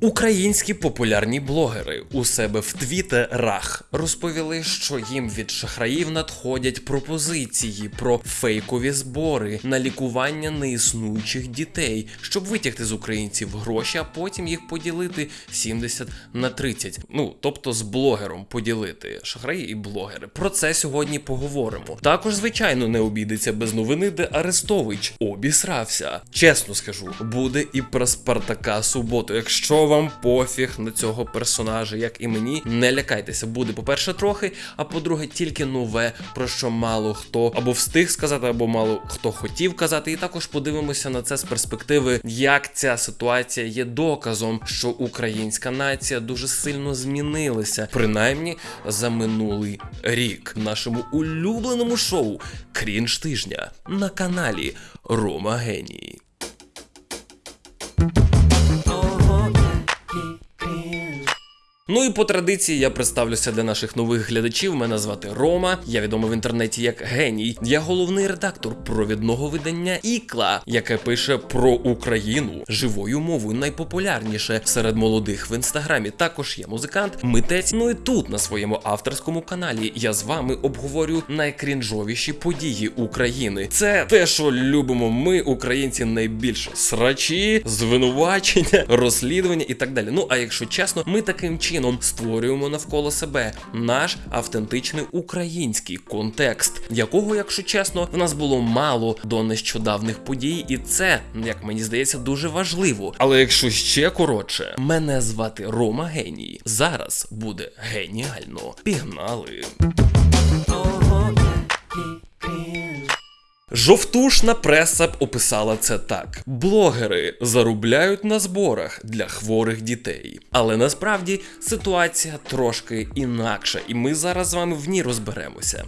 Українські популярні блогери у себе в твіттерах розповіли, що їм від шахраїв надходять пропозиції про фейкові збори на лікування неіснуючих дітей, щоб витягти з українців гроші, а потім їх поділити 70 на 30. Ну тобто з блогером поділити шахраї і блогери. Про це сьогодні поговоримо. Також, звичайно, не обійдеться без новини, де Арестович обісрався. Чесно скажу, буде і про Спартака суботу. Якщо вам пофіг на цього персонажа, як і мені, не лякайтеся. Буде, по-перше, трохи, а по-друге, тільки нове, про що мало хто або встиг сказати, або мало хто хотів казати. І також подивимося на це з перспективи, як ця ситуація є доказом, що українська нація дуже сильно змінилася, принаймні за минулий рік. В нашому улюбленому шоу Крінж тижня на каналі Рома Геній. Ну і по традиції я представлюся для наших нових глядачів. Мене звати Рома. Я відомий в інтернеті як геній. Я головний редактор провідного видання Ікла, яке пише про Україну живою мовою найпопулярніше серед молодих в інстаграмі. Також я музикант, митець. Ну і тут на своєму авторському каналі я з вами обговорю найкрінжовіші події України. Це те, що любимо ми, українці, найбільше срачі, звинувачення, розслідування і так далі. Ну а якщо чесно, ми таким чином створюємо навколо себе наш автентичний український контекст, якого, якщо чесно, в нас було мало до нещодавних подій, і це, як мені здається, дуже важливо. Але якщо ще коротше, мене звати Рома Геній. Зараз буде геніально. Пігнали. Жовтушна преса б описала це так: блогери заробляють на зборах для хворих дітей. Але насправді ситуація трошки інакша, і ми зараз з вами в ній розберемося.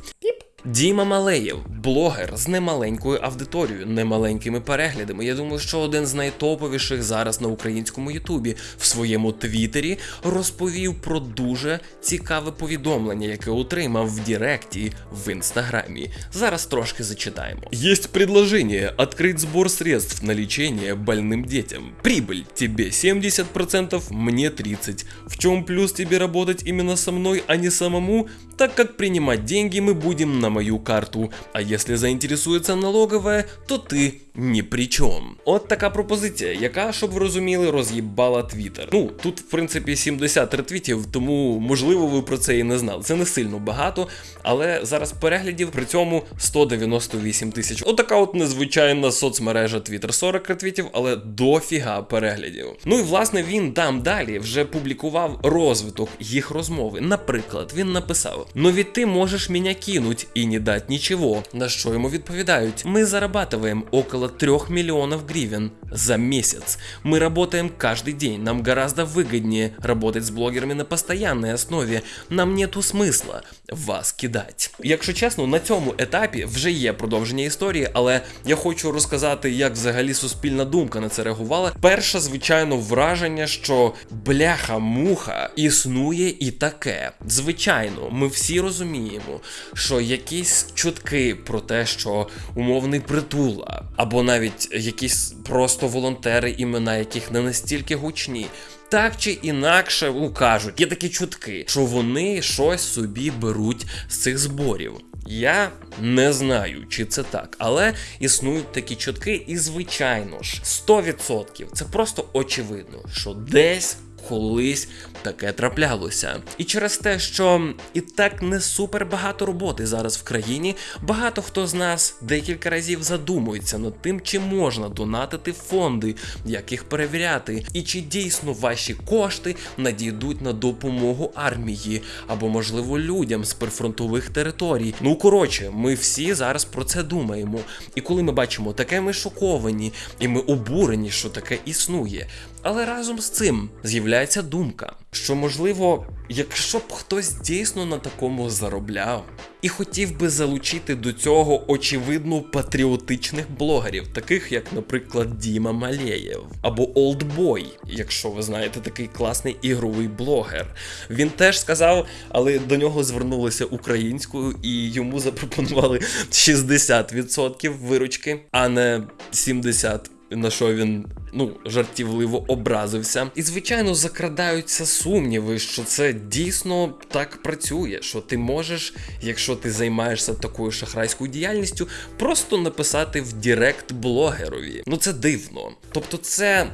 Діма Малеєв, блогер з немаленькою аудиторією, немаленькими переглядами. Я думаю, що один з найтоповіших зараз на українському Ютубі в своєму твіттері розповів про дуже цікаве повідомлення, яке отримав в Діректі в інстаграмі. Зараз трошки зачитаємо. Есть предложение открыть сбор средств на лечение больным детям. Прибыль тебе 70%, мне 30%. В чем плюс тебе работать именно со мной, а не самому? Так как принимать деньги мы будем на мою карту. А если заинтересуется налоговая, то ти ні при чому. От така пропозиція, яка, щоб ви розуміли, роз'їбала Твіттер. Ну тут, в принципі, 70 ретвітів, тому можливо ви про це і не знали. Це не сильно багато, але зараз переглядів при цьому 198 тисяч. Отака от незвичайна соцмережа Твіттер. 40 ретвітів, але дофіга переглядів. Ну і власне він там далі вже публікував розвиток їх розмови. Наприклад, він написав: Ну ведь ти можеш мене кинуть і не дать нічого. На що йому відповідають: Ми зарабатываем около 3 миллионов гривен за месяц. Мы работаем каждый день. Нам гораздо выгоднее работать с блогерами на постоянной основе. Нам нету смисла вас кидать. Якщо чесно, на цьому етапі вже є продовження історії, але я хочу розказати, як взагалі суспільна думка на це реагувала. Перше, звичайно, враження, що бляха-муха існує і таке. Звичайно, ми всі розуміємо, що якісь чутки про те, що умовний притула, або навіть якісь просто волонтери, імена яких не настільки гучні. Так чи інакше ну, кажуть, є такі чутки, що вони щось собі беруть з цих зборів. Я не знаю, чи це так, але існують такі чутки, і звичайно ж, 100% це просто очевидно, що десь колись таке траплялося. І через те, що і так не супер багато роботи зараз в країні, багато хто з нас декілька разів задумується над тим, чи можна донатити фонди, як їх перевіряти, і чи дійсно ваші кошти надійдуть на допомогу армії або, можливо, людям з прифронтових територій. Ну коротше, ми всі зараз про це думаємо. І коли ми бачимо таке, ми шоковані, і ми обурені, що таке існує. Але разом з цим з'являється думка, що можливо, якщо б хтось дійсно на такому заробляв і хотів би залучити до цього очевидно патріотичних блогерів, таких як, наприклад, Діма Малєєв або Олдбой, якщо ви знаєте такий класний ігровий блогер. Він теж сказав, але до нього звернулися українською і йому запропонували 60% виручки, а не 70%. На що він ну жартівливо образився. І звичайно закрадаються сумніви, що це дійсно так працює. Що ти можеш, якщо ти займаєшся такою шахрайською діяльністю, просто написати в Direct блогерові. Ну це дивно. Тобто, це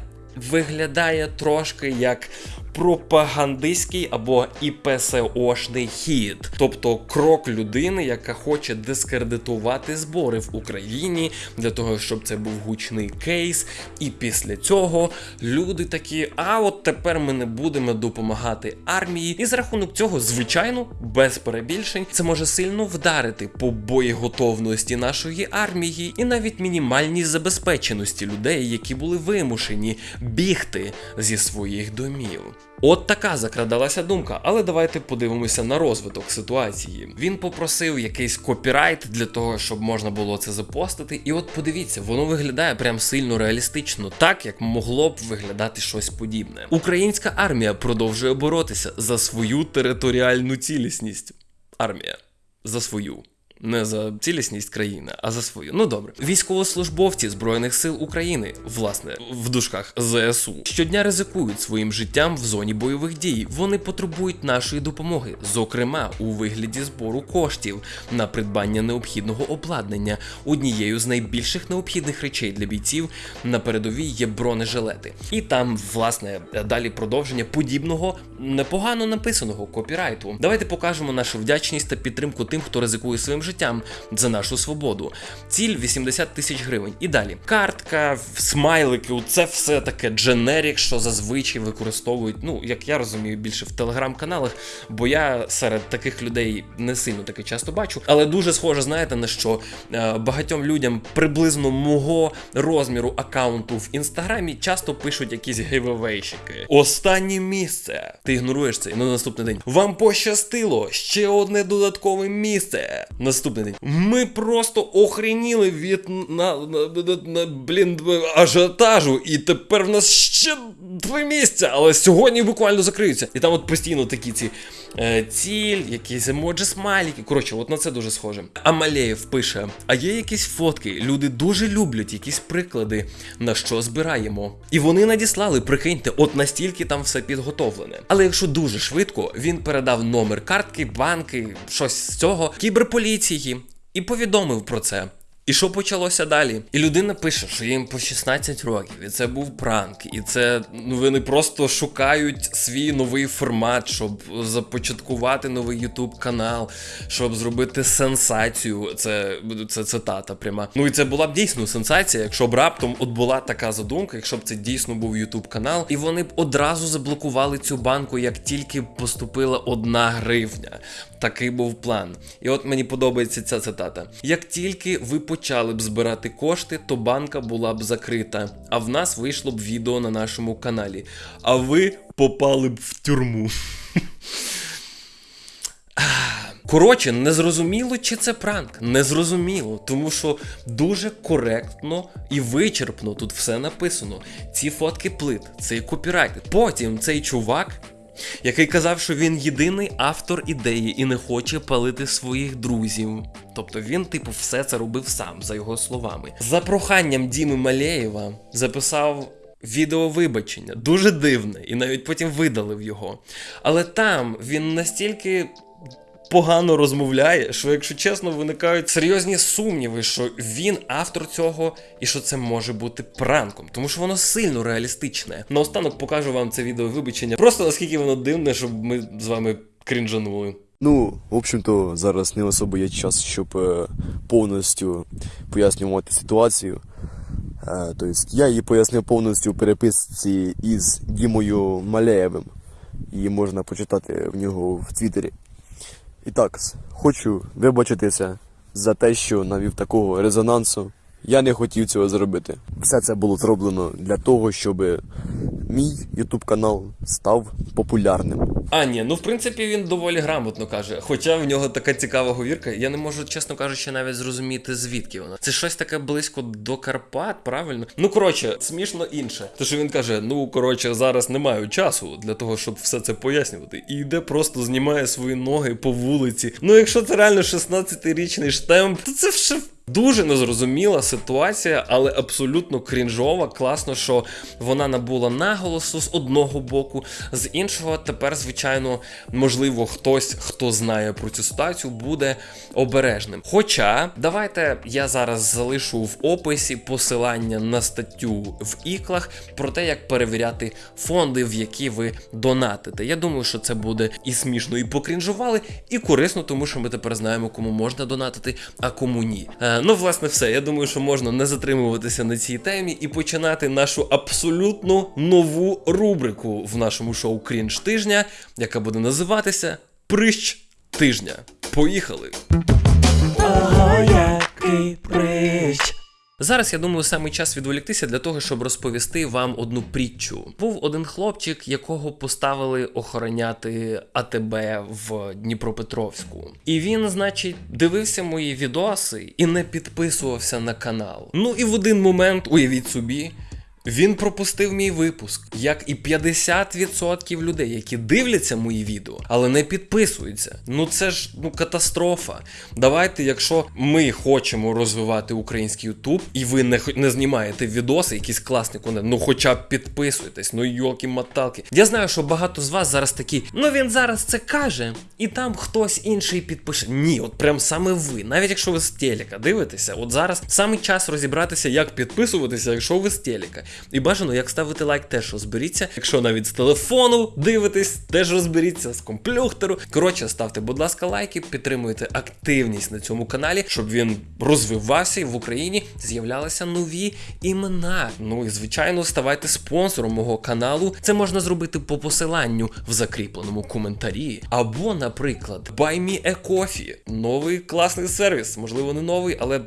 виглядає трошки як пропагандистський або ІПСОшний хід, тобто крок людини, яка хоче дискредитувати збори в Україні для того, щоб це був гучний кейс. І після цього люди такі: а от тепер ми не будемо допомагати армії. І за рахунок цього, звичайно, без перебільшень, це може сильно вдарити по боєготовності нашої армії і навіть мінімальній забезпеченості людей, які були вимушені бігти зі своїх домів. От така закрадалася думка, але давайте подивимося на розвиток ситуації. Він попросив якийсь копірайт для того, щоб можна було це запостити. І от подивіться, воно виглядає прям сильно реалістично, так як могло б виглядати щось подібне. Українська армія продовжує боротися за свою територіальну цілісність. Армія за свою. Не за цілісність країни, а за свою. Ну добре. Військовослужбовці Збройних сил України, власне, в дужках ЗСУ, щодня ризикують своїм життям в зоні бойових дій. Вони потребують нашої допомоги, зокрема у вигляді збору коштів на придбання необхідного обладнання. Однією з найбільших необхідних речей для бійців на передовій є бронежилети. І там, власне, далі продовження подібного непогано написаного копірайту. Давайте покажемо нашу вдячність та підтримку тим, хто ризикує своїм життям за нашу свободу. Ціль 80 тисяч гривень. І далі картка, смайлики, це все таке дженерік, що зазвичай використовують. Ну, як я розумію, більше в телеграм-каналах, бо я серед таких людей не сильно таки часто бачу. Але дуже схоже, знаєте, на що е, багатьом людям приблизно мого розміру аккаунту в інстаграмі часто пишуть якісь гейвевейщики. Останнє місце. Ти ігноруєш це і на наступний день. Вам пощастило ще одне додаткове місце. Наступний день. Ми просто охреніли від на, на, на, на блін ажіотажу, і тепер в нас ще два місця, але сьогодні буквально закриються. І там от постійно такі ці ціль, якісь емоджі смайлики. Коротше, от на це дуже схоже. Амалеєв пише: а є якісь фотки. Люди дуже люблять якісь приклади, на що збираємо. І вони надіслали, прикиньте, от настільки там все підготовлене. Але якщо дуже швидко, він передав номер картки, банки, щось з цього, кіберполіції і повідомив про це. І що почалося далі? І людина пише, що їм по 16 років, і це був пранк, і це ну вони просто шукають свій новий формат, щоб започаткувати новий Ютуб канал, щоб зробити сенсацію. Це це цитата пряма. Ну і це була б дійсно сенсація, якщо б раптом от була така задумка, якщо б це дійсно був Ютуб канал, і вони б одразу заблокували цю банку, як тільки поступила одна гривня. Такий був план. І от мені подобається ця цитата: як тільки ви почали б збирати кошти, то банка була б закрита. А в нас вийшло б відео на нашому каналі. А ви попали б в тюрму. Коротше, незрозуміло, чи це пранк. Незрозуміло, тому що дуже коректно і вичерпно тут все написано. Ці фотки плит, цей копірайт. Потім цей чувак. Який казав, що він єдиний автор ідеї і не хоче палити своїх друзів. Тобто він, типу, все це робив сам, за його словами. За проханням Діми Малеєва записав відео вибачення, дуже дивне, і навіть потім видалив його. Але там він настільки погано розмовляє, що, якщо чесно, виникають серйозні сумніви, що він автор цього і що це може бути пранком, тому що воно сильно реалістичне. Наостанок покажу вам це відео вибачення. Просто наскільки воно дивне, щоб ми з вами крінжанули. Ну, в общем-то, зараз не особо є час, щоб е, повністю пояснювати ситуацію. Е, тобто я її пояснив повністю у переписці із Дімою Малеєвим. Її можна почитати в нього в Твіттері. І так, хочу вибачитися за те, що навів такого резонансу. Я не хотів цього зробити. Все це було зроблено для того, щоб мій ютуб канал став популярним. А, ні, ну в принципі він доволі грамотно каже. Хоча в нього така цікава говірка, я не можу, чесно кажучи, навіть зрозуміти, звідки вона. Це щось таке близько до Карпат, правильно? Ну коротше, смішно інше. Те, що він каже: ну коротше, зараз не маю часу для того, щоб все це пояснювати. І йде просто знімає свої ноги по вулиці. Ну, якщо це реально 16-річний штемп, то це вже. Дуже незрозуміла ситуація, але абсолютно крінжова. Класно, що вона набула наголосу з одного боку, з іншого, тепер, звичайно, можливо, хтось, хто знає про цю ситуацію, буде обережним. Хоча, давайте я зараз залишу в описі посилання на статтю в іклах про те, як перевіряти фонди, в які ви донатите. Я думаю, що це буде і смішно, і покрінжували, і корисно, тому що ми тепер знаємо, кому можна донатити, а кому ні. Е, ну, власне, все. Я думаю, що можна не затримуватися на цій темі і починати нашу абсолютно нову рубрику в нашому шоу Крінж тижня, яка буде називатися Прищ тижня. Поїхали! Ого, який прищ. Зараз я думаю, саме час відволіктися для того, щоб розповісти вам одну притчу. Був один хлопчик, якого поставили охороняти АТБ в Дніпропетровську. І він, значить, дивився мої відоси і не підписувався на канал. Ну і в один момент, уявіть собі. Він пропустив мій випуск, як і 50% людей, які дивляться мої відео, але не підписуються. Ну це ж ну катастрофа. Давайте, якщо ми хочемо розвивати український Ютуб, і ви не, не знімаєте відоси, якісь класні контент, ну хоча б підписуйтесь, ну йолки маталки. Я знаю, що багато з вас зараз такі, ну він зараз це каже, і там хтось інший підпише. Ні, от прям саме ви, навіть якщо ви з телека дивитеся, от зараз саме час розібратися, як підписуватися, якщо ви з телека. І бажано, як ставити лайк, теж розберіться. Якщо навіть з телефону дивитесь, теж розберіться з комплюхтеру. Коротше, ставте, будь ласка, лайки, підтримуйте активність на цьому каналі, щоб він розвивався і в Україні з'являлися нові імена. Ну і звичайно, ставайте спонсором мого каналу. Це можна зробити по посиланню в закріпленому коментарі. Або, наприклад, Buy Me a Coffee. новий класний сервіс. Можливо, не новий, але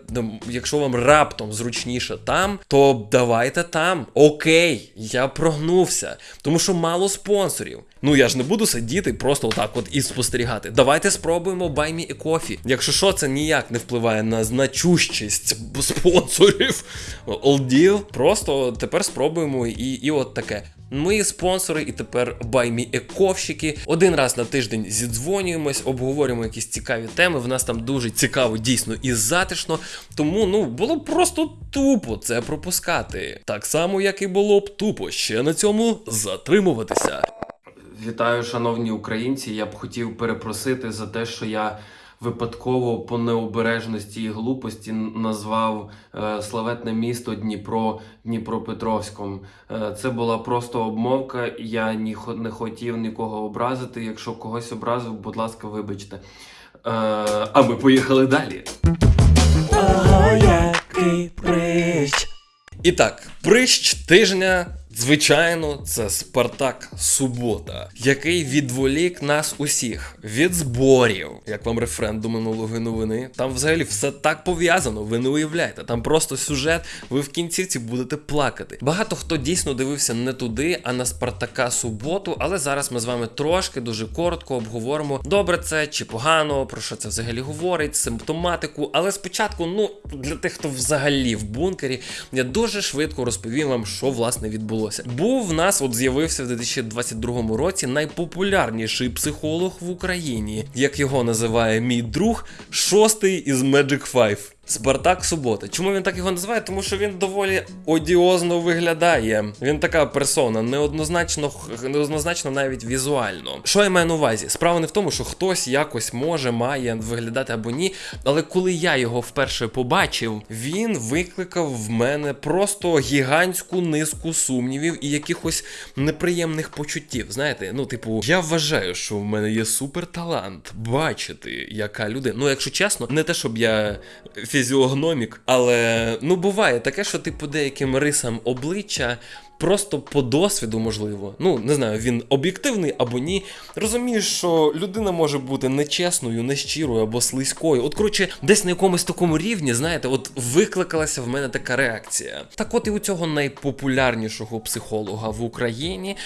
якщо вам раптом зручніше там, то давайте там. Окей, я прогнувся, тому що мало спонсорів. Ну я ж не буду сидіти просто отак от і спостерігати. Давайте спробуємо Me a Coffee. Якщо що, це ніяк не впливає на значущість спонсорів. Deal. Просто тепер спробуємо і, і от таке. Мої спонсори і тепер баймі ековщики. Один раз на тиждень зідзвонюємось, обговорюємо якісь цікаві теми. В нас там дуже цікаво, дійсно і затишно. Тому ну було б просто тупо це пропускати. Так само, як і було б тупо ще на цьому затримуватися. Вітаю, шановні українці. Я б хотів перепросити за те, що я випадково по необережності і глупості назвав е, славетне місто Дніпро Дніпропетровськом. Е, це була просто обмовка. Я не хотів нікого образити. Якщо когось образив, будь ласка, вибачте. Е, а ми поїхали далі. Ого, який прищ. І так, прищ тижня, звичайно, це Спартак Субота, який відволік нас усіх від зборів, як вам рефрендум минулої новини. Там взагалі все так пов'язано, ви не уявляєте. Там просто сюжет, ви в кінцівці будете плакати. Багато хто дійсно дивився не туди, а на Спартака Суботу, але зараз ми з вами трошки дуже коротко обговоримо, добре це чи погано, про що це взагалі говорить, симптоматику. Але спочатку, ну для тих, хто взагалі в бункері, я дуже швидко розповім вам, що власне відбулося. Був в нас, от з'явився в 2022 році найпопулярніший психолог в Україні, як його називає мій друг, шостий із Magic 5. Спартак Субота. Чому він так його називає? Тому що він доволі одіозно виглядає. Він така персона, неоднозначно, неоднозначно навіть візуально. Що я маю на увазі? Справа не в тому, що хтось якось може, має виглядати або ні. Але коли я його вперше побачив, він викликав в мене просто гігантську низку сумнівів і якихось неприємних почуттів. Знаєте, ну, типу, я вважаю, що в мене є суперталант бачити, яка людина. Ну, якщо чесно, не те, щоб я фізіогномік, але ну буває таке, що ти по деяким рисам обличчя. Просто по досвіду, можливо, ну не знаю, він об'єктивний або ні. Розумієш, що людина може бути нечесною, нещирою або слизькою. От, коротше, десь на якомусь такому рівні, знаєте, от викликалася в мене така реакція. Так, от і у цього найпопулярнішого психолога в Україні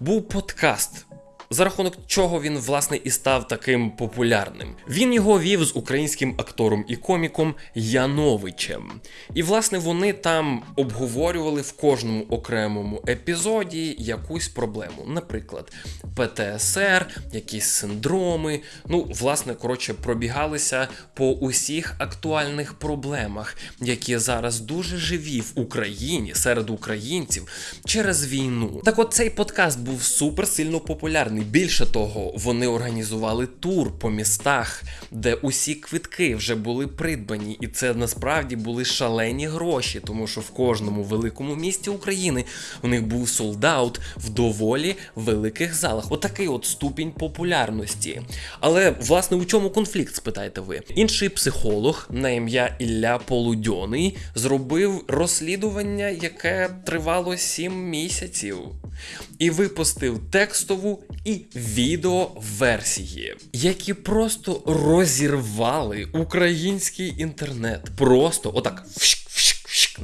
був подкаст за рахунок чого він власне і став таким популярним. Він його вів з українським актором і коміком Яновичем. І власне вони там обговорювали в кожному окремому епізоді якусь проблему. Наприклад, ПТСР, якісь синдроми. Ну, власне, коротше, пробігалися по усіх актуальних проблемах, які зараз дуже живі в Україні серед українців через війну. Так, от цей подкаст був супер сильно популярний. Більше того, вони організували тур по містах, де усі квитки вже були придбані, і це насправді були шалені гроші, тому що в кожному великому місті України у них був солдаут в доволі великих залах. Отакий от ступінь популярності. Але власне у чому конфлікт, спитаєте ви? Інший психолог на ім'я Ілля Полудьоний зробив розслідування, яке тривало 7 місяців, і випустив текстову і відео версії, які просто розірвали український інтернет. Просто отак.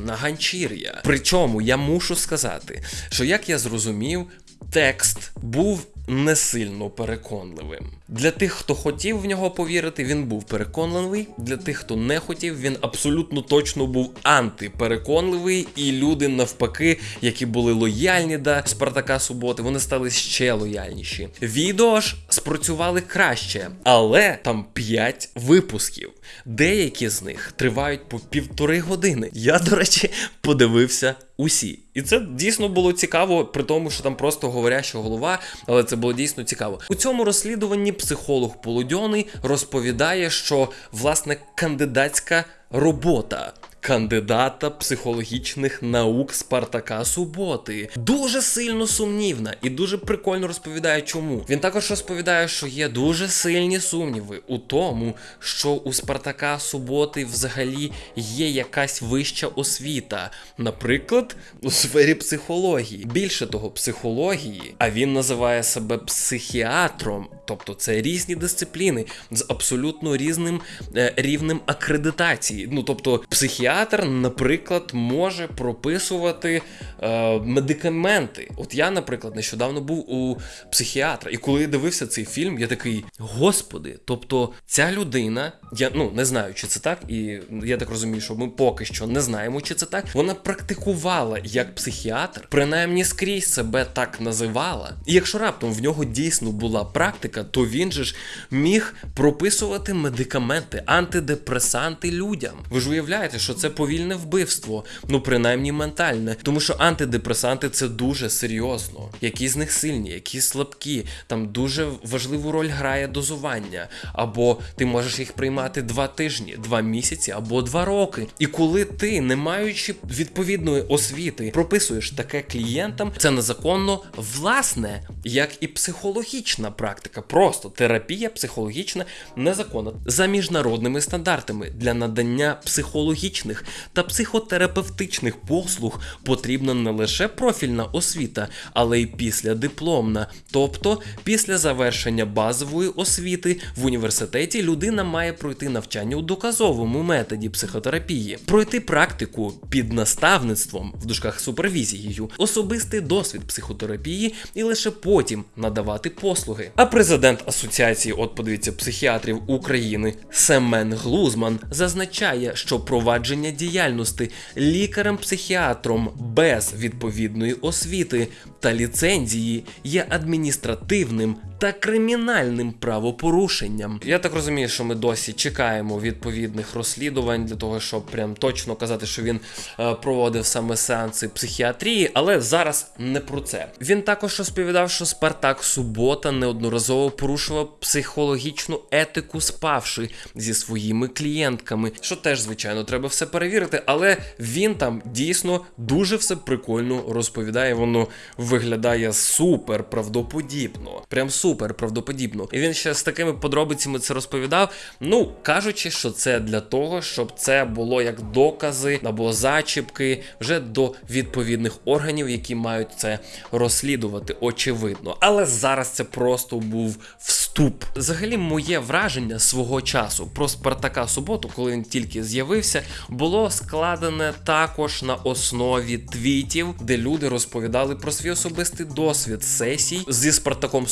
на ганчір'я. Причому я мушу сказати, що як я зрозумів, текст був не сильно переконливим. Для тих, хто хотів в нього повірити, він був переконливий. Для тих, хто не хотів, він абсолютно точно був антипереконливий. І люди, навпаки, які були лояльні до Спартака Суботи, вони стали ще лояльніші. Відео ж спрацювали краще, але там 5 випусків. Деякі з них тривають по півтори години. Я, до речі, подивився усі. І це дійсно було цікаво, при тому, що там просто говоряща голова, але це було дійсно цікаво. У цьому розслідуванні психолог Полудьоний розповідає, що власне кандидатська робота. Кандидата психологічних наук Спартака Суботи дуже сильно сумнівна і дуже прикольно розповідає, чому. Він також розповідає, що є дуже сильні сумніви у тому, що у Спартака Суботи взагалі є якась вища освіта, наприклад, у сфері психології. Більше того, психології, а він називає себе психіатром, тобто це різні дисципліни з абсолютно різним е, рівнем акредитації. Ну тобто, психіатр, наприклад, може прописувати е, медикаменти. От я, наприклад, нещодавно був у психіатра, і коли я дивився цей фільм, я такий: Господи, тобто ця людина, я ну не знаю, чи це так, і я так розумію, що ми поки що не знаємо, чи це так. Вона практикувала як психіатр, принаймні скрізь себе так називала. І якщо раптом в нього дійсно була практика, то він же ж міг прописувати медикаменти, антидепресанти людям. Ви ж уявляєте, що це повільне вбивство, ну принаймні ментальне, тому що антидепресанти це дуже серйозно. Які з них сильні, які слабкі. Там дуже важливу роль грає дозування. Або ти можеш їх приймати два тижні, два місяці або два роки. І коли ти, не маючи відповідної освіти, прописуєш таке клієнтам, це незаконно, власне, як і психологічна практика. Просто терапія психологічна незаконна за міжнародними стандартами для надання психологічних та психотерапевтичних послуг потрібна не лише профільна освіта, але й післядипломна. Тобто, після завершення базової освіти в університеті людина має пройти навчання у доказовому методі психотерапії, пройти практику під наставництвом в дужках супервізією, особистий досвід психотерапії і лише потім надавати послуги. А президент асоціації, от подивіться, психіатрів України Семен Глузман зазначає, що провадження діяльності лікарем-психіатром без відповідної освіти та ліцензії є адміністративним та кримінальним правопорушенням. Я так розумію, що ми досі чекаємо відповідних розслідувань для того, щоб прям точно казати, що він е, проводив саме сеанси психіатрії, але зараз не про це. Він також розповідав, що Спартак Субота неодноразово порушував психологічну етику, спавши зі своїми клієнтками, що теж, звичайно, треба все перевірити, але він там дійсно дуже все прикольно розповідає. Воно виглядає супер правдоподібно. Прям супер правдоподібно. І він ще з такими подробицями це розповідав. Ну, кажучи, що це для того, щоб це було як докази або зачіпки вже до відповідних органів, які мають це розслідувати, очевидно. Але зараз це просто був вступ Взагалі, моє враження свого часу про Спартака Суботу, коли він тільки з'явився, було складене також на основі твітів, де люди розповідали про свій особистий досвід сесій зі Спартаком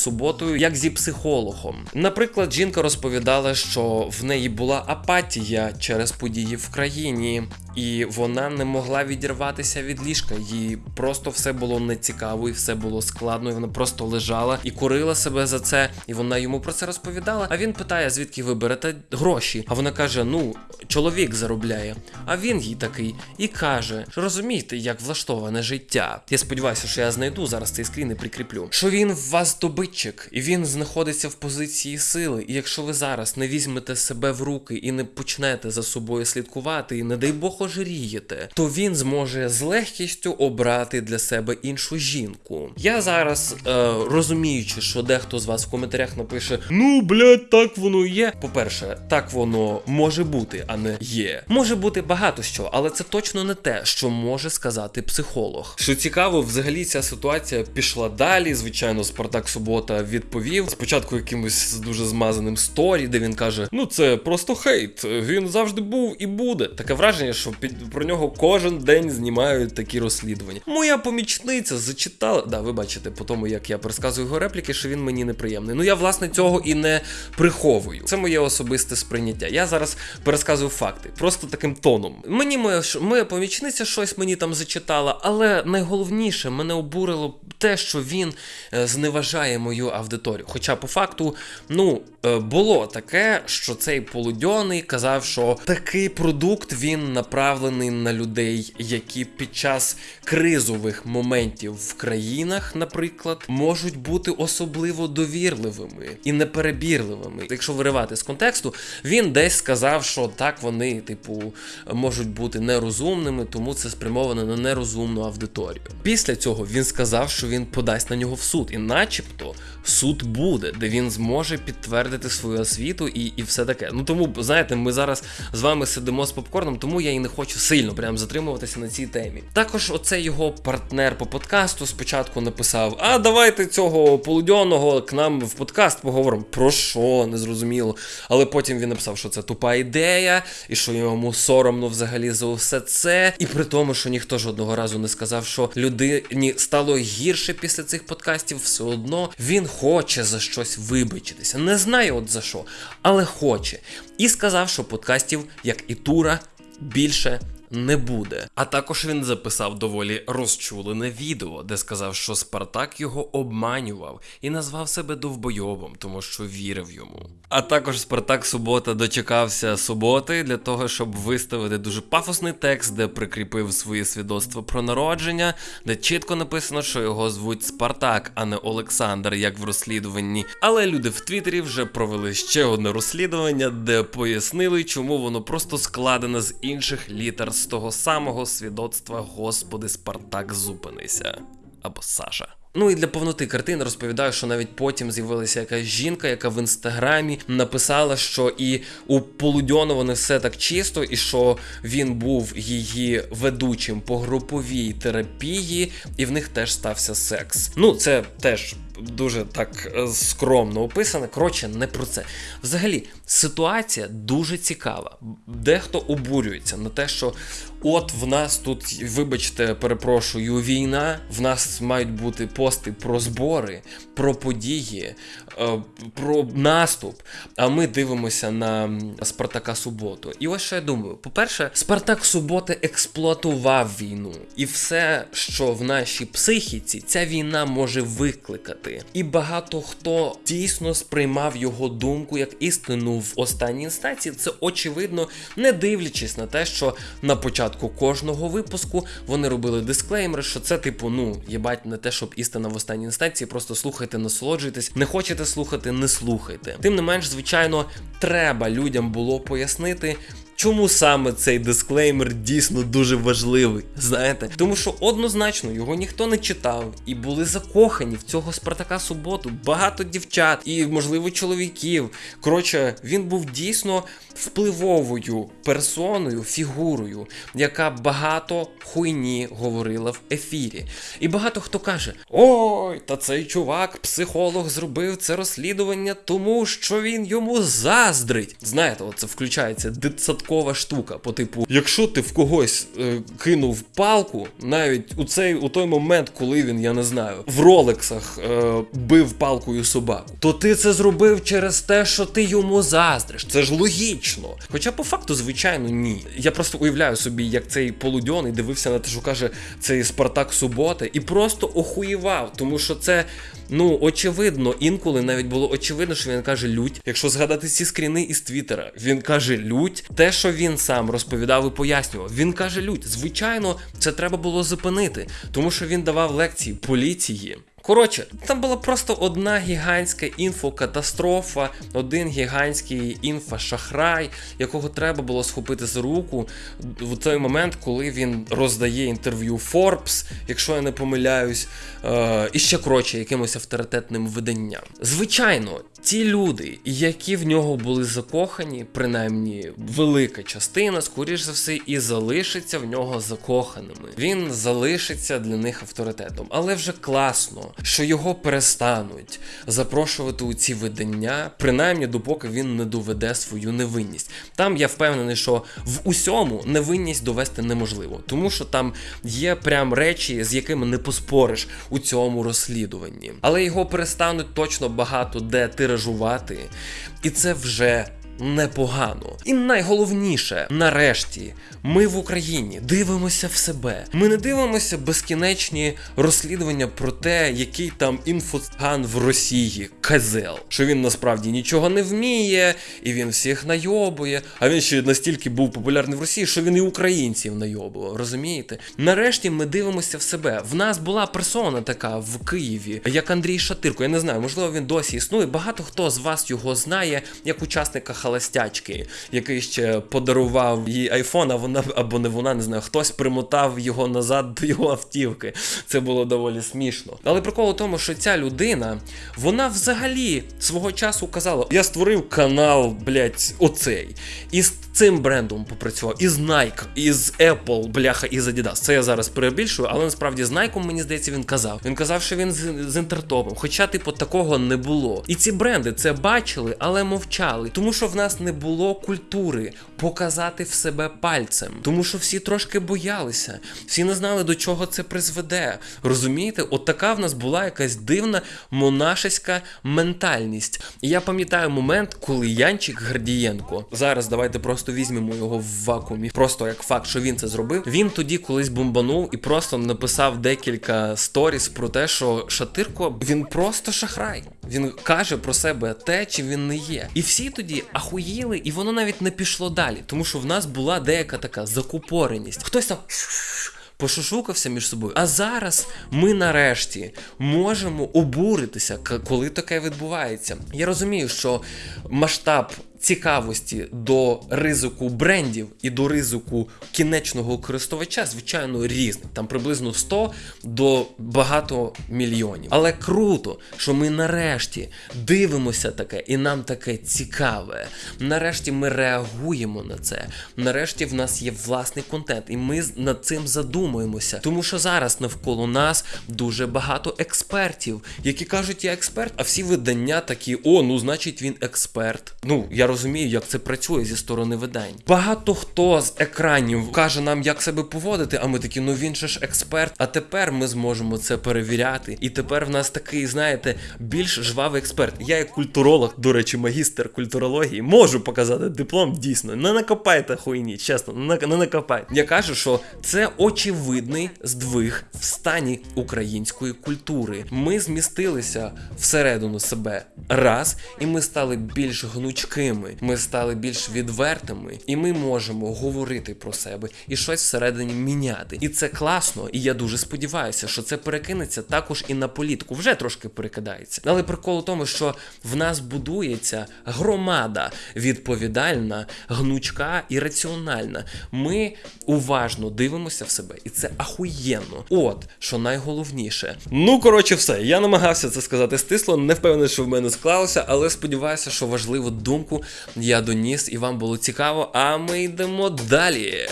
Суботою, як зі психологом. Наприклад, жінка розповідала, що в неї була апатія через події в країні. І вона не могла відірватися від ліжка. Їй просто все було нецікаво, і все було складно. І вона просто лежала і курила себе за це. І вона йому про це розповідала. А він питає, звідки ви берете гроші? А вона каже: Ну, чоловік заробляє. А він їй такий і каже: розумієте, як влаштоване життя. Я сподіваюся, що я знайду зараз цей скрін і прикріплю. Що він в вас добитчик, і він знаходиться в позиції сили. І якщо ви зараз не візьмете себе в руки і не почнете за собою слідкувати, і не дай Бог ожирієте, то він зможе з легкістю обрати для себе іншу жінку. Я зараз е, розуміючи, що дехто з вас в коментарях напише: Ну, блядь, так воно є. По-перше, так воно може бути, а не є. Може бути багато що, але це точно не те, що може сказати психолог. Що цікаво, взагалі ця ситуація пішла далі. Звичайно, Спартак Субота відповів спочатку якимось дуже змазаним сторі, де він каже: Ну це просто хейт. Він завжди був і буде. Таке враження, що під про нього кожен день знімають такі розслідування. Моя помічниця зачитала. Да, ви бачите, по тому як я пересказую його репліки, що він мені неприємний. Ну я власне цього і не приховую. Це моє особисте сприйняття. Я зараз пересказую факти, просто таким тоном. Mені моя моя помічниця щось мені там зачитала, але найголовніше мене обурило те, що він е, зневажає мою аудиторію. Хоча по факту, ну е, було таке, що цей полудьоний казав, що такий продукт він направлений на людей, які під час кризових моментів в країнах, наприклад, можуть бути особливо довірливими і неперебірливими. Якщо виривати з контексту, він десь сказав, що так вони, типу, можуть бути нерозумними, тому це спрямовано на нерозумну аудиторію. Після цього він сказав, що він подасть на нього в суд, і начебто суд буде, де він зможе підтвердити свою освіту і, і все таке. Ну тому знаєте, ми зараз з вами сидимо з попкорном, тому я і не хочу сильно прям затримуватися на цій темі. Також оцей його партнер по подкасту спочатку написав: А давайте цього полудьоного к нам в подкаст поговоримо. Про що? Незрозуміло. Але потім він написав, що це тупа ідея, і що йому соромно взагалі за все це. І при тому, що ніхто жодного разу не сказав, що людині стало гірше після цих подкастів, все одно він хоче за щось вибачитися. Не знає от за що, але хоче. І сказав, що подкастів, як і тура, більше не буде. А також він записав доволі розчулене відео, де сказав, що Спартак його обманював і назвав себе довбойобом, тому що вірив йому. А також Спартак Субота дочекався суботи для того, щоб виставити дуже пафосний текст, де прикріпив своє свідоцтво про народження, де чітко написано, що його звуть Спартак, а не Олександр, як в розслідуванні. Але люди в Твіттері вже провели ще одне розслідування, де пояснили, чому воно просто складене з інших літер з того самого свідоцтва Господи Спартак зупинися або Саша. Ну і для повноти картини розповідаю, що навіть потім з'явилася якась жінка, яка в інстаграмі написала, що і у Полудьонова не все так чисто, і що він був її ведучим по груповій терапії, і в них теж стався секс. Ну, це теж. Дуже так е, скромно описане. Коротше, не про це. Взагалі, ситуація дуже цікава. Дехто обурюється на те, що от в нас тут, вибачте, перепрошую, війна. В нас мають бути пости про збори, про події, е, про наступ. А ми дивимося на Спартака Суботу. І ось що я думаю: по-перше, Спартак Суботи експлуатував війну, і все, що в нашій психіці, ця війна може викликати. І багато хто дійсно сприймав його думку як істину в останній інстанції. Це очевидно, не дивлячись на те, що на початку кожного випуску вони робили дисклеймери, що це типу, ну єбать, не те, щоб істина в останній інстанції, просто слухайте, насолоджуйтесь. Не хочете слухати, не слухайте. Тим не менш, звичайно, треба людям було пояснити. Чому саме цей дисклеймер дійсно дуже важливий? Знаєте, тому що однозначно його ніхто не читав, і були закохані в цього Спартака Суботу багато дівчат і, можливо, чоловіків. Коротше, він був дійсно впливовою персоною, фігурою, яка багато хуйні говорила в ефірі. І багато хто каже: Ой, та цей чувак, психолог, зробив це розслідування, тому що він йому заздрить. Знаєте, оце включається дитсадкова штука. По типу, якщо ти в когось е, кинув палку, навіть у цей у той момент, коли він, я не знаю, в ролексах е, бив палкою собаку, то ти це зробив через те, що ти йому заздриш. Це ж логічно. Хоча по факту, звичайно, ні. Я просто уявляю собі, як цей полудьоний дивився на те, що каже цей Спартак Суботи, і просто охуєвав, тому що це. Ну, очевидно, інколи навіть було очевидно, що він каже лють. Якщо згадати ці скріни із Твіттера, він каже лють. Те, що він сам розповідав і пояснював, він каже лють. Звичайно, це треба було зупинити, тому що він давав лекції поліції. Коротше, там була просто одна гігантська інфокатастрофа, один гігантський інфошахрай, якого треба було схопити за руку в той момент, коли він роздає інтерв'ю Forbes, якщо я не помиляюсь, е- і ще коротше, якимось авторитетним виданням. Звичайно, ті люди, які в нього були закохані, принаймні велика частина, скоріш за все, і залишиться в нього закоханими. Він залишиться для них авторитетом, але вже класно що його перестануть запрошувати у ці видання, принаймні допоки він не доведе свою невинність. Там я впевнений, що в усьому невинність довести неможливо, тому що там є прям речі, з якими не поспориш у цьому розслідуванні. Але його перестануть точно багато де тиражувати, і це вже непогано. І найголовніше, нарешті, ми в Україні дивимося в себе. Ми не дивимося безкінечні розслідування про те, який там інфоциган в Росії Казел, що він насправді нічого не вміє, і він всіх найобує. А він ще настільки був популярний в Росії, що він і українців найобував. Розумієте? Нарешті ми дивимося в себе. В нас була персона така в Києві, як Андрій Шатирко. Я не знаю, можливо, він досі існує. Багато хто з вас його знає як учасника халастячки, який ще подарував їй айфон, а вона або не вона, не знаю, хтось примотав його назад до його автівки. Це було доволі смішно. Але прикол у тому, що ця людина, вона взагалі свого часу казала: я створив канал, блять, оцей. І з цим брендом попрацював, і з Nike, і Apple, бляха, і з Adidas. Це я зараз перебільшую, але насправді з Nike, мені здається, він казав. Він казав, що він з, з інтертопом. Хоча, типу, такого не було. І ці бренди це бачили, але мовчали. Тому що в нас не було культури показати в себе пальцем. Тому що всі трошки боялися, всі не знали, до чого це призведе. Розумієте, от така в нас була якась дивна монашеська ментальність. І я пам'ятаю момент, коли Янчик Гардієнко, зараз давайте просто візьмемо його в вакуумі, просто як факт, що він це зробив. Він тоді колись бомбанув і просто написав декілька сторіс про те, що Шатирко він просто шахрай. Він каже про себе те, чим він не є. І всі тоді ахуїли, і воно навіть не пішло далі, тому що в нас була деяка така закупореність. Хтось там. Пошушукався між собою. А зараз ми нарешті можемо обуритися, коли таке відбувається. Я розумію, що масштаб цікавості до ризику брендів і до ризику кінечного користувача, звичайно, різний. Там приблизно 100 до багато мільйонів. Але круто, що ми нарешті дивимося таке, і нам таке цікаве. Нарешті ми реагуємо на це. Нарешті в нас є власний контент, і ми над цим задумуємося. Тому що зараз навколо нас дуже багато експертів, які кажуть, я експерт, а всі видання такі: о, ну значить він експерт. Ну я розумію, як це працює зі сторони видань. Багато хто з екранів каже нам, як себе поводити, а ми такі, ну він же ж експерт. А тепер ми зможемо це перевіряти. І тепер в нас такий, знаєте, більш жвавий експерт. Я, як культуролог, до речі, магістр культурології, можу показати диплом дійсно. Не накопайте хуйні, чесно, не накопайте. Я кажу, що це очевидний здвиг в стані української культури. Ми змістилися всередину себе раз, і ми стали більш гнучкими. Жінками, ми стали більш відвертими, і ми можемо говорити про себе і щось всередині міняти. І це класно. І я дуже сподіваюся, що це перекинеться також і на політику. Вже трошки перекидається. Але прикол у тому, що в нас будується громада відповідальна, гнучка і раціональна. Ми уважно дивимося в себе, і це ахуєнно. От що найголовніше. Ну коротше, все. Я намагався це сказати стисло. Не впевнений, що в мене склалося, але сподіваюся, що важливу думку я доніс і вам було цікаво. А ми йдемо далі.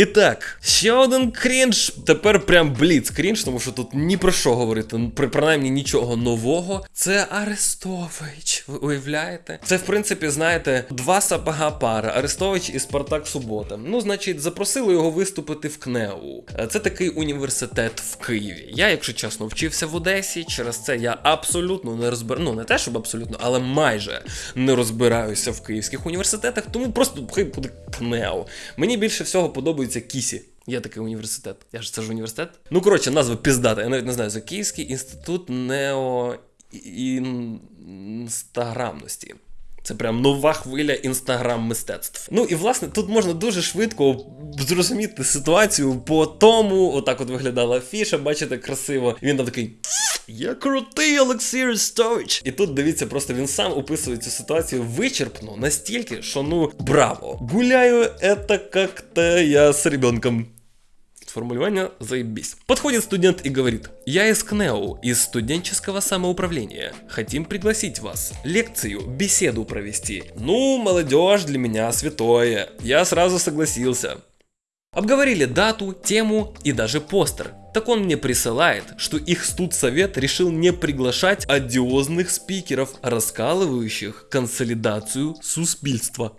І так, ще один крінж. Тепер прям бліц крінж, тому що тут ні про що говорити, при принаймні нічого нового. Це Арестович. Ви уявляєте? Це, в принципі, знаєте, два сапога пара. Арестович і Спартак Субота. Ну, значить, запросили його виступити в КНЕУ. Е, Це такий університет в Києві. Я, якщо чесно, вчився в Одесі. Через це я абсолютно не розбираю. Ну, не те, щоб абсолютно, але майже не розбираюся в київських університетах, тому просто хай буде КНЕУ. Мені більше всього подобається Кісі. Є такий університет. Я ж це ж університет. Ну, коротше, назва піздата. Я навіть не знаю. Це Київський інститут неоінстаграмності. Це прям нова хвиля інстаграм мистецтв. Ну і власне тут можна дуже швидко зрозуміти ситуацію по тому, отак от виглядала афіша, бачите, красиво. І він там такий. Я крутий Олексій Арестович. І тут дивіться, просто він сам описує цю ситуацію вичерпно настільки, що ну браво. Гуляю, это как-то я с ребенком. Формулирование заебись. Подходит студент и говорит, я из КНЕУ, из студенческого самоуправления. Хотим пригласить вас. Лекцию, беседу провести. Ну, молодежь для меня святое. Я сразу согласился. Обговорили дату, тему и даже постер. Так он мне присылает, что их студсовет решил не приглашать одиозных спикеров, раскалывающих консолидацию суспільства.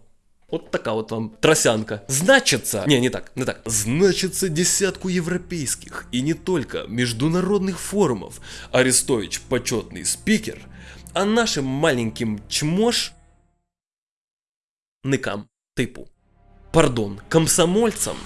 Вот такая вот вам тросянка. Значится... Не, не так, не так. Значится десятку европейских и не только международных форумов. Арестович почетный спикер, а нашим маленьким чмош... Никам, типу. Пардон, комсомольцам?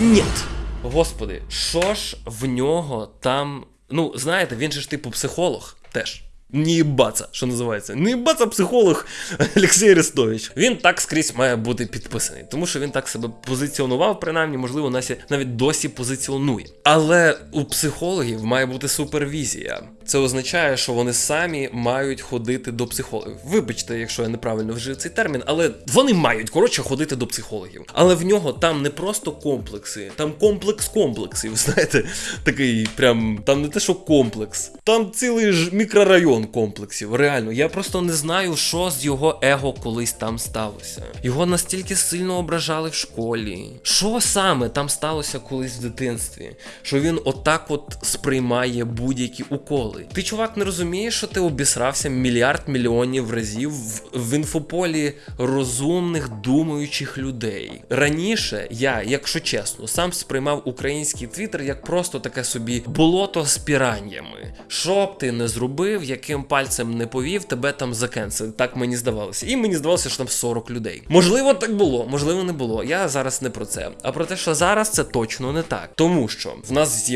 Нет. Господи, що ж в нього там. Ну, знаєте, він же ж типу психолог теж. Не їбаться, що називається. Не їбаться психолог Олексій Арестович. Він так скрізь має бути підписаний, тому що він так себе позиціонував, принаймні, можливо, Насі навіть досі позиціонує. Але у психологів має бути супервізія. Це означає, що вони самі мають ходити до психологів. Вибачте, якщо я неправильно вжив цей термін, але вони мають коротше ходити до психологів. Але в нього там не просто комплекси, там комплекс комплексів. Знаєте, такий прям там не те, що комплекс, там цілий ж мікрорайон комплексів. Реально, я просто не знаю, що з його его колись там сталося. Його настільки сильно ображали в школі. Що саме там сталося колись в дитинстві? Що він отак от сприймає будь-які уколи. Ти, чувак, не розумієш, що ти обісрався мільярд мільйонів разів в, в інфополі розумних, думаючих людей. Раніше я, якщо чесно, сам сприймав український твіттер як просто таке собі болото з піраннями. Що б ти не зробив, яким пальцем не повів, тебе там закенсили. Так мені здавалося. І мені здавалося, що там 40 людей. Можливо, так було, можливо, не було. Я зараз не про це. А про те, що зараз це точно не так. Тому що в нас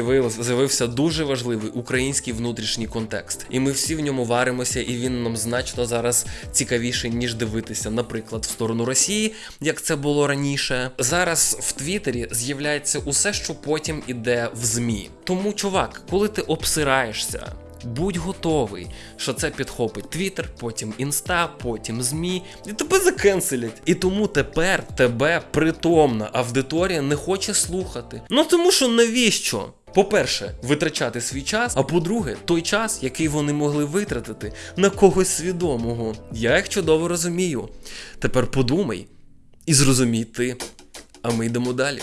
з'явився дуже важливий український внутрішній контекст. І ми всі в ньому варимося, і він нам значно зараз цікавіший, ніж дивитися, наприклад, в сторону Росії, як це було раніше. Зараз в Твіттері з'являється усе, що потім іде в ЗМІ. Тому, чувак, коли ти обсираєшся. Будь готовий, що це підхопить Твіттер, потім інста, потім ЗМІ, і тебе закенселять. І тому тепер тебе притомна аудиторія не хоче слухати. Ну тому що навіщо? По-перше, витрачати свій час, а по-друге, той час, який вони могли витратити на когось свідомого. Я їх чудово розумію. Тепер подумай і зрозумій ти. А ми йдемо далі.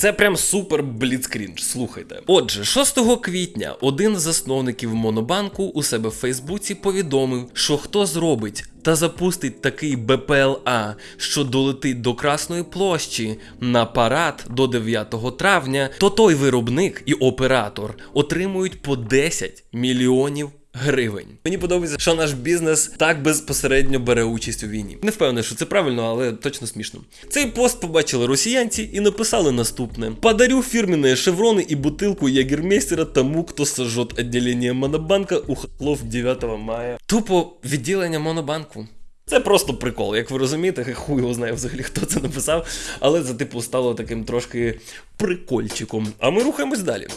Це прям супер бліцкрінж, слухайте. Отже, 6 квітня один з засновників Монобанку у себе в Фейсбуці повідомив, що хто зробить та запустить такий БПЛА, що долетить до Красної площі на парад до 9 травня, то той виробник і оператор отримують по 10 мільйонів гривень. Мені подобається, що наш бізнес так безпосередньо бере участь у війні. Не впевнений, що це правильно, але точно смішно. Цей пост побачили росіянці і написали наступне: Подарю фірменні шеврони і бутилку ягермейстера тому, хто сожжет відділення Монобанка у Хохлов 9 мая. Тупо відділення Монобанку. Це просто прикол, як ви розумієте, хуй його знає взагалі, хто це написав, але це типу стало таким трошки прикольчиком. А ми рухаємось далі.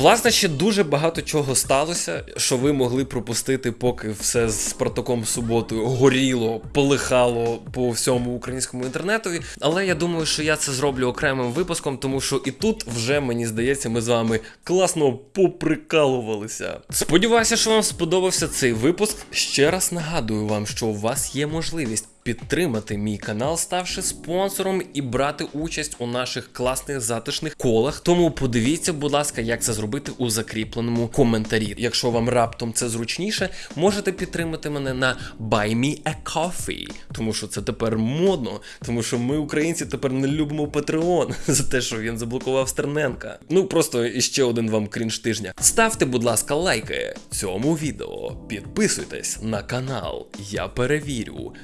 Власне, ще дуже багато чого сталося, що ви могли пропустити, поки все з Спартаком суботою горіло, полихало по всьому українському інтернетові. Але я думаю, що я це зроблю окремим випуском, тому що і тут вже мені здається, ми з вами класно поприкалувалися. Сподіваюся, що вам сподобався цей випуск. Ще раз нагадую вам, що у вас є можливість підтримати мій канал, ставши спонсором і брати участь у наших класних затишних колах. Тому подивіться, будь ласка, як це зробити у закріпленому коментарі. Якщо вам раптом це зручніше, можете підтримати мене на Buy Me a Coffee, тому що це тепер модно, тому що ми, українці, тепер не любимо Patreon за те, що він заблокував Стерненка. Ну просто іще один вам крінж тижня. Ставте, будь ласка, лайки цьому відео, підписуйтесь на канал. Я перевірю.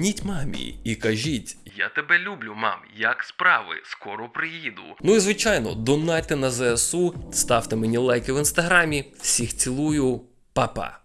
Дзвоніть мамі і кажіть: Я тебе люблю, мам. Як справи? Скоро приїду. Ну і звичайно, донайте на ЗСУ, ставте мені лайки в інстаграмі. Всіх цілую, Па-па.